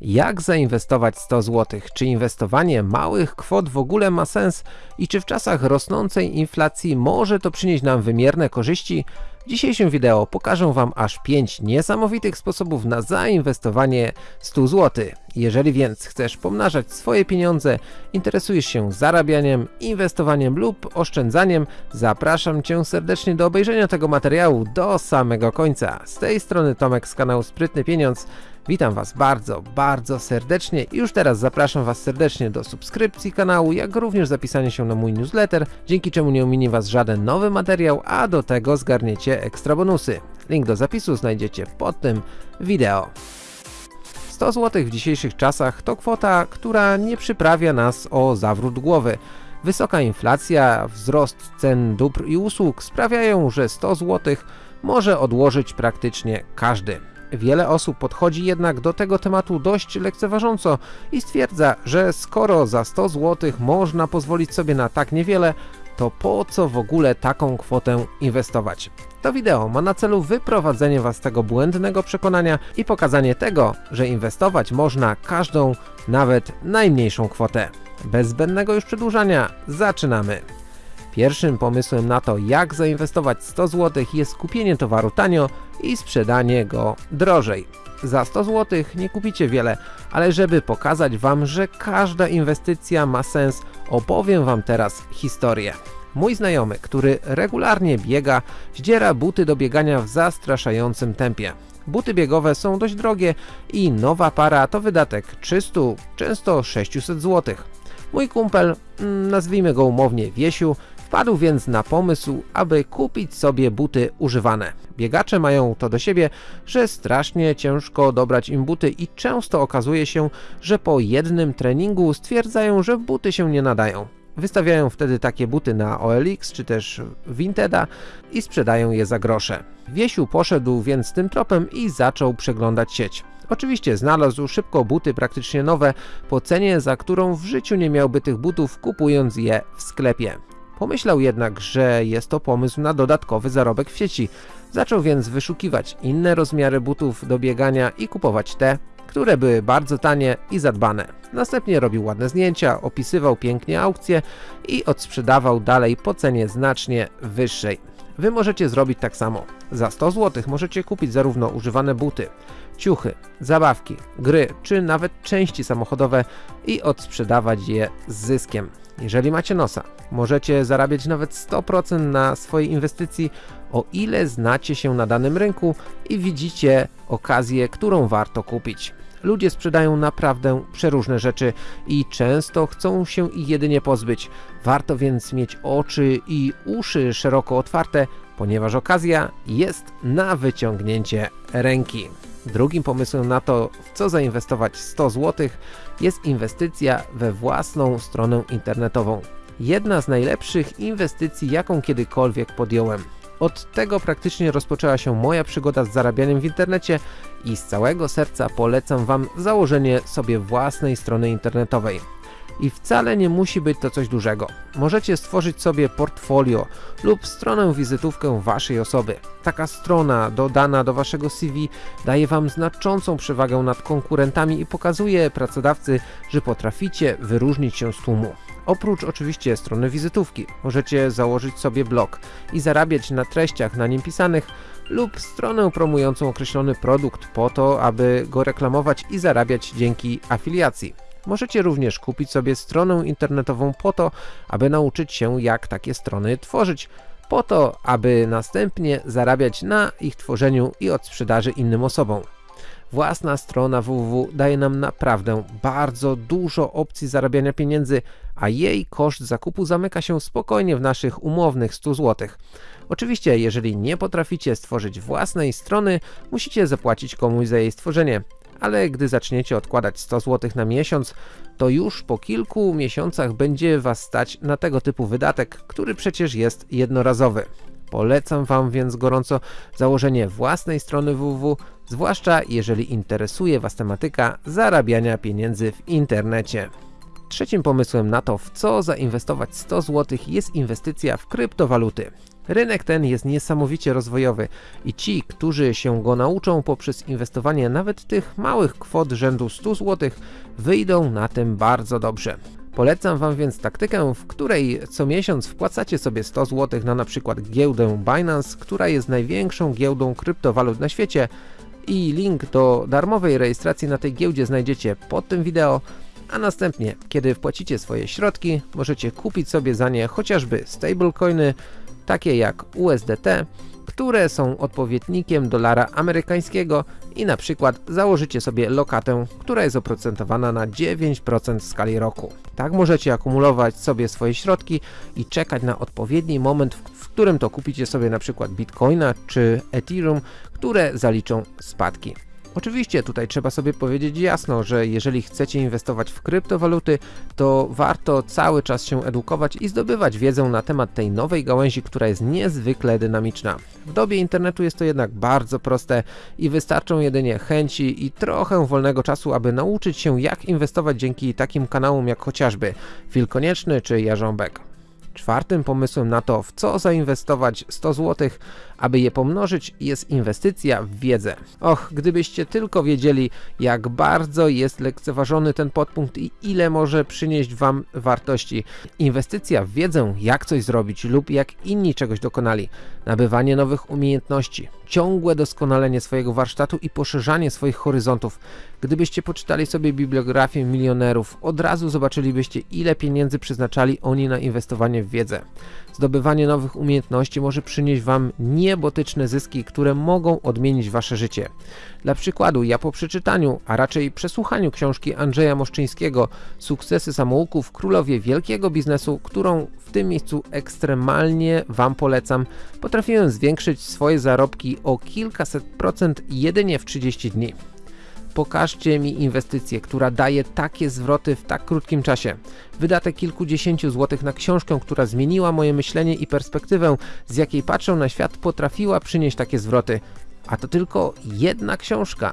Jak zainwestować 100 zł? Czy inwestowanie małych kwot w ogóle ma sens? I czy w czasach rosnącej inflacji może to przynieść nam wymierne korzyści? W dzisiejszym wideo pokażę Wam aż 5 niesamowitych sposobów na zainwestowanie 100 zł. Jeżeli więc chcesz pomnażać swoje pieniądze, interesujesz się zarabianiem, inwestowaniem lub oszczędzaniem, zapraszam Cię serdecznie do obejrzenia tego materiału do samego końca. Z tej strony Tomek z kanału Sprytny Pieniądz. Witam Was bardzo, bardzo serdecznie i już teraz zapraszam Was serdecznie do subskrypcji kanału, jak również zapisania się na mój newsletter, dzięki czemu nie ominie Was żaden nowy materiał, a do tego zgarniecie ekstra bonusy. Link do zapisu znajdziecie pod tym wideo. 100 zł w dzisiejszych czasach to kwota, która nie przyprawia nas o zawrót głowy. Wysoka inflacja, wzrost cen dóbr i usług sprawiają, że 100 zł może odłożyć praktycznie każdy. Wiele osób podchodzi jednak do tego tematu dość lekceważąco i stwierdza, że skoro za 100 zł można pozwolić sobie na tak niewiele, to po co w ogóle taką kwotę inwestować? To wideo ma na celu wyprowadzenie Was z tego błędnego przekonania i pokazanie tego, że inwestować można każdą, nawet najmniejszą kwotę. Bez zbędnego już przedłużania, zaczynamy! Pierwszym pomysłem na to, jak zainwestować 100 zł jest kupienie towaru tanio i sprzedanie go drożej. Za 100 zł nie kupicie wiele, ale żeby pokazać Wam, że każda inwestycja ma sens, opowiem Wam teraz historię. Mój znajomy, który regularnie biega, zdziera buty do biegania w zastraszającym tempie. Buty biegowe są dość drogie i nowa para to wydatek 300, często 600 zł. Mój kumpel, mm, nazwijmy go umownie Wiesiu, Wpadł więc na pomysł, aby kupić sobie buty używane. Biegacze mają to do siebie, że strasznie ciężko dobrać im buty i często okazuje się, że po jednym treningu stwierdzają, że buty się nie nadają. Wystawiają wtedy takie buty na OLX czy też Vinteda i sprzedają je za grosze. Wiesiu poszedł więc tym tropem i zaczął przeglądać sieć. Oczywiście znalazł szybko buty praktycznie nowe po cenie, za którą w życiu nie miałby tych butów kupując je w sklepie. Pomyślał jednak, że jest to pomysł na dodatkowy zarobek w sieci. Zaczął więc wyszukiwać inne rozmiary butów do biegania i kupować te, które były bardzo tanie i zadbane. Następnie robił ładne zdjęcia, opisywał pięknie aukcje i odsprzedawał dalej po cenie znacznie wyższej. Wy możecie zrobić tak samo. Za 100 zł możecie kupić zarówno używane buty, ciuchy, zabawki, gry czy nawet części samochodowe i odsprzedawać je z zyskiem. Jeżeli macie nosa, możecie zarabiać nawet 100% na swojej inwestycji, o ile znacie się na danym rynku i widzicie okazję, którą warto kupić. Ludzie sprzedają naprawdę przeróżne rzeczy i często chcą się ich jedynie pozbyć. Warto więc mieć oczy i uszy szeroko otwarte, ponieważ okazja jest na wyciągnięcie ręki. Drugim pomysłem na to, w co zainwestować 100 zł, jest inwestycja we własną stronę internetową. Jedna z najlepszych inwestycji, jaką kiedykolwiek podjąłem. Od tego praktycznie rozpoczęła się moja przygoda z zarabianiem w internecie i z całego serca polecam Wam założenie sobie własnej strony internetowej. I wcale nie musi być to coś dużego. Możecie stworzyć sobie portfolio lub stronę wizytówkę Waszej osoby. Taka strona dodana do Waszego CV daje Wam znaczącą przewagę nad konkurentami i pokazuje pracodawcy, że potraficie wyróżnić się z tłumu. Oprócz oczywiście strony wizytówki, możecie założyć sobie blog i zarabiać na treściach na nim pisanych lub stronę promującą określony produkt po to, aby go reklamować i zarabiać dzięki afiliacji. Możecie również kupić sobie stronę internetową po to, aby nauczyć się jak takie strony tworzyć, po to, aby następnie zarabiać na ich tworzeniu i odsprzedaży innym osobom. Własna strona www daje nam naprawdę bardzo dużo opcji zarabiania pieniędzy, a jej koszt zakupu zamyka się spokojnie w naszych umownych 100 zł. Oczywiście, jeżeli nie potraficie stworzyć własnej strony, musicie zapłacić komuś za jej stworzenie ale gdy zaczniecie odkładać 100 zł na miesiąc, to już po kilku miesiącach będzie Was stać na tego typu wydatek, który przecież jest jednorazowy. Polecam Wam więc gorąco założenie własnej strony www, zwłaszcza jeżeli interesuje Was tematyka zarabiania pieniędzy w internecie. Trzecim pomysłem na to, w co zainwestować 100 zł jest inwestycja w kryptowaluty. Rynek ten jest niesamowicie rozwojowy i ci, którzy się go nauczą poprzez inwestowanie nawet tych małych kwot rzędu 100 zł, wyjdą na tym bardzo dobrze. Polecam Wam więc taktykę, w której co miesiąc wpłacacie sobie 100 zł na np. giełdę Binance, która jest największą giełdą kryptowalut na świecie i link do darmowej rejestracji na tej giełdzie znajdziecie pod tym wideo, a następnie, kiedy wpłacicie swoje środki, możecie kupić sobie za nie chociażby stablecoiny, takie jak USDT, które są odpowiednikiem dolara amerykańskiego i na przykład założycie sobie lokatę, która jest oprocentowana na 9% w skali roku. Tak możecie akumulować sobie swoje środki i czekać na odpowiedni moment, w którym to kupicie sobie na przykład Bitcoina czy Ethereum, które zaliczą spadki. Oczywiście tutaj trzeba sobie powiedzieć jasno, że jeżeli chcecie inwestować w kryptowaluty, to warto cały czas się edukować i zdobywać wiedzę na temat tej nowej gałęzi, która jest niezwykle dynamiczna. W dobie internetu jest to jednak bardzo proste i wystarczą jedynie chęci i trochę wolnego czasu, aby nauczyć się jak inwestować dzięki takim kanałom jak chociażby Phil Konieczny czy Jarząbek. Czwartym pomysłem na to, w co zainwestować 100 zł, aby je pomnożyć, jest inwestycja w wiedzę. Och, gdybyście tylko wiedzieli, jak bardzo jest lekceważony ten podpunkt i ile może przynieść Wam wartości. Inwestycja w wiedzę, jak coś zrobić lub jak inni czegoś dokonali, nabywanie nowych umiejętności, ciągłe doskonalenie swojego warsztatu i poszerzanie swoich horyzontów. Gdybyście poczytali sobie bibliografię milionerów, od razu zobaczylibyście ile pieniędzy przeznaczali oni na inwestowanie w wiedzę. Zdobywanie nowych umiejętności może przynieść Wam niebotyczne zyski, które mogą odmienić Wasze życie. Dla przykładu, ja po przeczytaniu, a raczej przesłuchaniu książki Andrzeja Moszczyńskiego Sukcesy samouków, królowie wielkiego biznesu, którą w tym miejscu ekstremalnie Wam polecam, potrafiłem zwiększyć swoje zarobki o kilkaset procent jedynie w 30 dni. Pokażcie mi inwestycję, która daje takie zwroty w tak krótkim czasie. Wydatek kilkudziesięciu złotych na książkę, która zmieniła moje myślenie i perspektywę, z jakiej patrzę na świat, potrafiła przynieść takie zwroty. A to tylko jedna książka.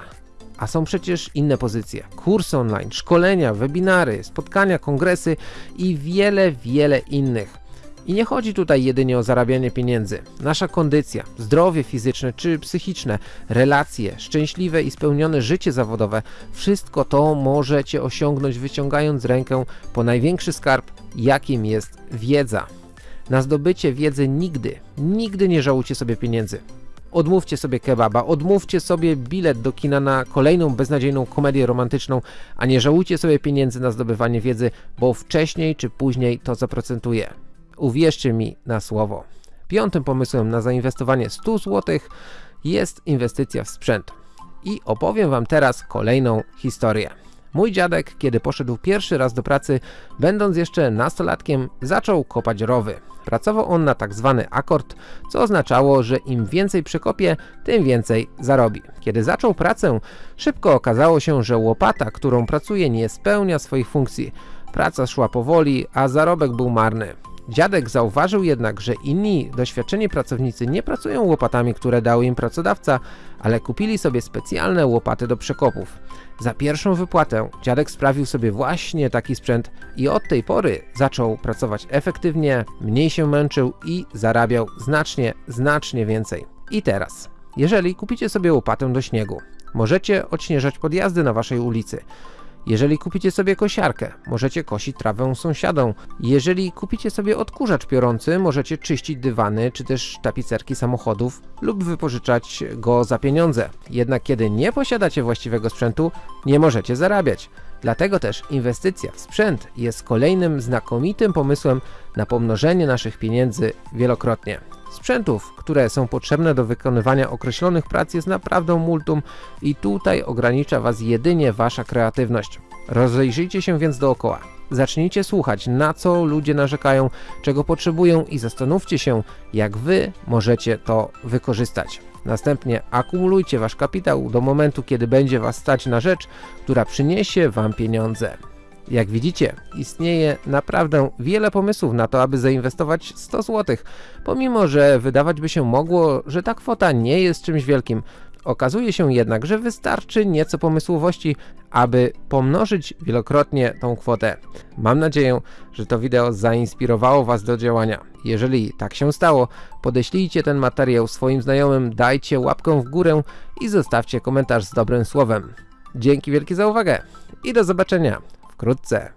A są przecież inne pozycje. Kursy online, szkolenia, webinary, spotkania, kongresy i wiele, wiele innych. I nie chodzi tutaj jedynie o zarabianie pieniędzy. Nasza kondycja, zdrowie fizyczne czy psychiczne, relacje, szczęśliwe i spełnione życie zawodowe, wszystko to możecie osiągnąć wyciągając rękę po największy skarb, jakim jest wiedza. Na zdobycie wiedzy nigdy, nigdy nie żałujcie sobie pieniędzy. Odmówcie sobie kebaba, odmówcie sobie bilet do kina na kolejną beznadziejną komedię romantyczną, a nie żałujcie sobie pieniędzy na zdobywanie wiedzy, bo wcześniej czy później to zaprocentuje. Uwierzcie mi na słowo. Piątym pomysłem na zainwestowanie 100 zł jest inwestycja w sprzęt. I opowiem Wam teraz kolejną historię. Mój dziadek, kiedy poszedł pierwszy raz do pracy, będąc jeszcze nastolatkiem, zaczął kopać rowy. Pracował on na tak zwany akord, co oznaczało, że im więcej przekopie, tym więcej zarobi. Kiedy zaczął pracę, szybko okazało się, że łopata, którą pracuje, nie spełnia swoich funkcji. Praca szła powoli, a zarobek był marny. Dziadek zauważył jednak, że inni doświadczeni pracownicy nie pracują łopatami, które dał im pracodawca, ale kupili sobie specjalne łopaty do przekopów. Za pierwszą wypłatę dziadek sprawił sobie właśnie taki sprzęt i od tej pory zaczął pracować efektywnie, mniej się męczył i zarabiał znacznie, znacznie więcej. I teraz, jeżeli kupicie sobie łopatę do śniegu, możecie odśnieżać podjazdy na waszej ulicy. Jeżeli kupicie sobie kosiarkę, możecie kosić trawę sąsiadom. Jeżeli kupicie sobie odkurzacz piorący, możecie czyścić dywany czy też tapicerki samochodów lub wypożyczać go za pieniądze. Jednak kiedy nie posiadacie właściwego sprzętu, nie możecie zarabiać. Dlatego też inwestycja w sprzęt jest kolejnym znakomitym pomysłem na pomnożenie naszych pieniędzy wielokrotnie. Sprzętów, które są potrzebne do wykonywania określonych prac jest naprawdę multum i tutaj ogranicza Was jedynie Wasza kreatywność. Rozejrzyjcie się więc dookoła. Zacznijcie słuchać, na co ludzie narzekają, czego potrzebują i zastanówcie się, jak Wy możecie to wykorzystać. Następnie akumulujcie Wasz kapitał do momentu, kiedy będzie Was stać na rzecz, która przyniesie Wam pieniądze. Jak widzicie, istnieje naprawdę wiele pomysłów na to, aby zainwestować 100 zł, pomimo że wydawać by się mogło, że ta kwota nie jest czymś wielkim. Okazuje się jednak, że wystarczy nieco pomysłowości, aby pomnożyć wielokrotnie tą kwotę. Mam nadzieję, że to wideo zainspirowało Was do działania. Jeżeli tak się stało, podeślijcie ten materiał swoim znajomym, dajcie łapkę w górę i zostawcie komentarz z dobrym słowem. Dzięki wielkie za uwagę i do zobaczenia wkrótce.